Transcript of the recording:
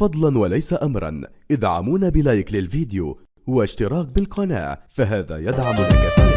فضلا وليس أمرا. ادعمونا بلايك للفيديو واشتراك بالقناة فهذا يدعمنا كثيرا.